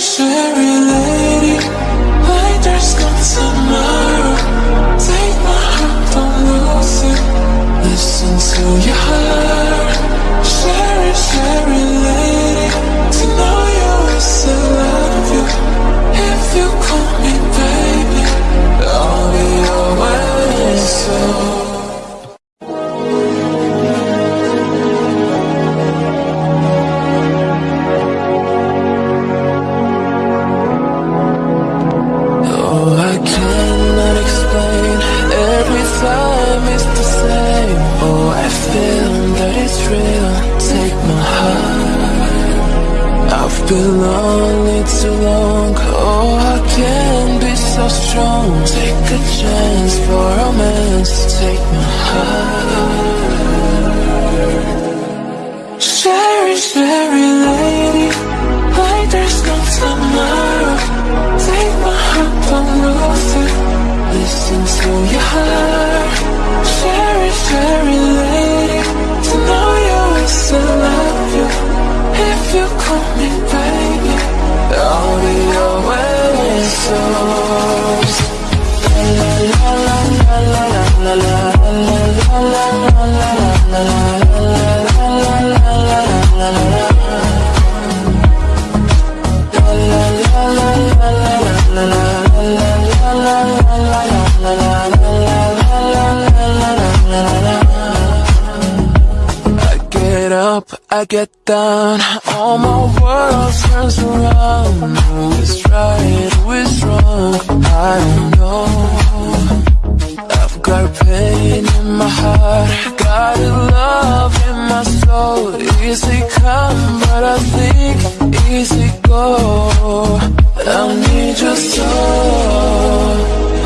share Oh, I feel that it's real. Take my heart. I've been lonely too long. Oh, I can't be so strong. Take a chance for romance. Take my heart. Sherry, Sherry get up, I get down, all my world turns around. Who is right, who is wrong? I don't know. I've got pain in my heart, got love in my soul. Easy come, but I think easy go. I need your soul.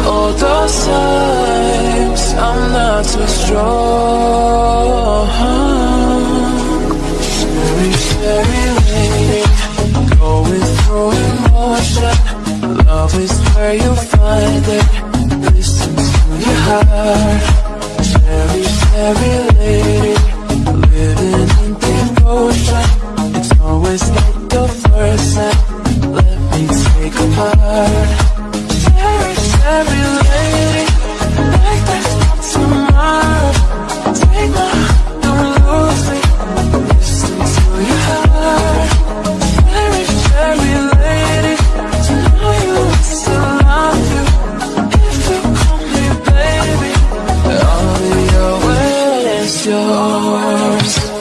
All those times I'm not too strong. Love is where you find it Listen to your heart. Cherish every lady Living in devotion It's always like the first time Let me take a part. Cherish every lady yours.